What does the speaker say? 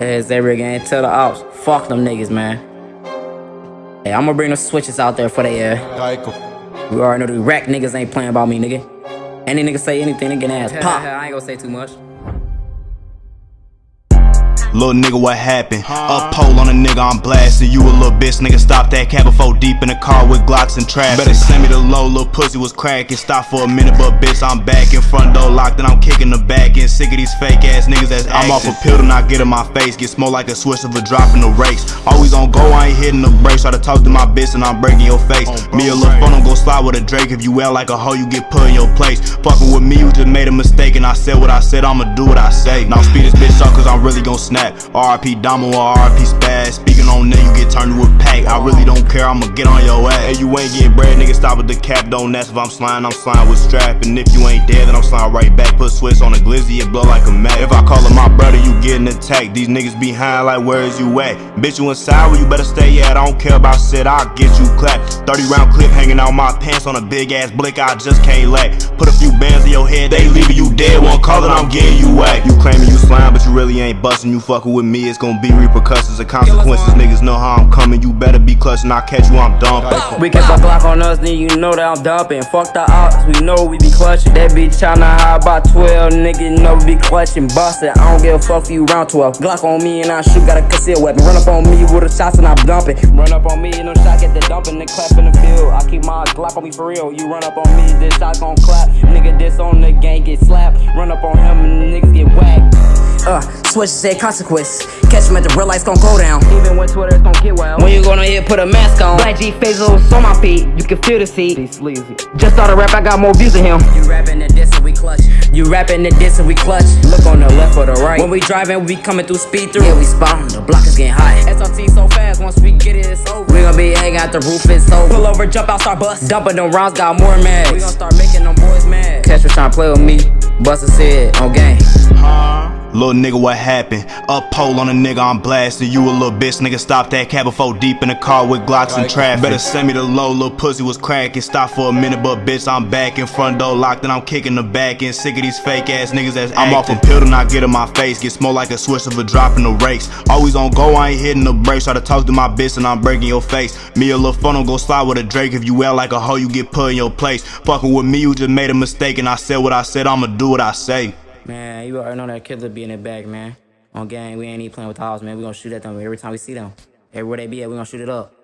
As every again, tell the ops, fuck them niggas, man. Hey, I'm gonna bring the switches out there for they uh. We already know the rack niggas ain't playing about me, nigga. Any nigga say anything, they get ass pop. I ain't gonna say too much. Little nigga, what happened? Up pole on a nigga, I'm blasting. You a little bitch, nigga. Stop that cab before deep in the car with Glocks and traps. Better send me the low, little pussy was cracking. Stop for a minute, but bitch, I'm back in front door locked and I'm kicking the back end. Sick of these fake ass niggas that's I'm off a pill to not get in my face. Get smoke like a switch of a drop in the race. Always on go, I ain't hitting the brakes. Try to talk to my bitch and I'm breaking your face. Me a little fun, I'm gon' slide with a Drake. If you out like a hoe, you get put in your place. Fucking with me, you just made a mistake. And I said what I said, I'ma do what I say. Now speed this bitch up, cause I'm really gon' snap. RP Damo or Spaz. Speaking on that, you get turned to a pack. I really don't care, I'ma get on your ass. Hey, you ain't getting bread, nigga, stop with the cap. Don't ask if I'm slime, I'm slime with strap. And if you ain't dead, then I'm slime right back. Put Swiss on a glizzy, it blow like a mat. If I call him my brother, you getting attacked. These niggas behind, like, where is you at? Bitch, you inside where you better stay at. I don't care about shit, I'll get you clapped. 30 round clip hanging out my pants on a big ass blick, I just can't let. Put a your head, they leaving you dead. One call it, I'm getting you whacked. You claiming you slime, but you really ain't busting. You fucking with me, it's gonna be repercussions and consequences. Niggas know how I'm coming, you better be clutching. I catch you, I'm dumping. We keep a Glock on us, then you know that I'm dumping. Fuck the ops, we know we be clutching. That bitch tryna high by 12, nigga know we be clutching. Bustin', I don't give a fuck for you round 12. Glock on me and I shoot, got a concealed weapon. Run up on me with the shots and I'm dumping. Run up on me and no shot, get the dumping, then clap in the field. I keep my Glock on me for real. You run up on me, this shot gon' clap. Nigga, this on the gang get slapped. Run up on him and niggas get whacked. Uh, switch said consequence. Catch him at the real lights gon' go down. Even when Twitter is gon' get wild. When you gonna hit, put a mask on. Black G facials on my feet. You can feel the seat. Just started rap, I got more views than him. You rapping the diss and we clutch. You rapping the diss and we clutch. Look on the left or the right. When we driving, we coming through speed through. Yeah, we spawn. The block is getting high. SRT so fast, once we get it, it's over. We gon' be hanging out the roof, it's over. Pull over, jump out, start bust. Dumping them rounds, got more mags. We gon' start making play with me. Busta said on game. Little nigga, what happened? Up pole on a nigga, I'm blasting. You a little bitch, nigga. Stop that cab before deep in the car with Glocks and traffic. Better send me the low, little pussy was cracking. Stop for a minute, but bitch, I'm back in front door locked and I'm kicking the back end. Sick of these fake ass niggas that's I'm off a pill to not get in my face. Get smoke like a switch of a drop in the race. Always on go, I ain't hitting the brakes. Try to talk to my bitch and I'm breaking your face. Me a little fun, don't go slide with a Drake. If you act like a hoe, you get put in your place. Fucking with me, you just made a mistake and I said what I said. I'ma do what I say. Man, you already know that killer be in the back, man. On gang, we ain't even playing with the house, man. We gonna shoot at them every time we see them. Everywhere they be at, we gonna shoot it up.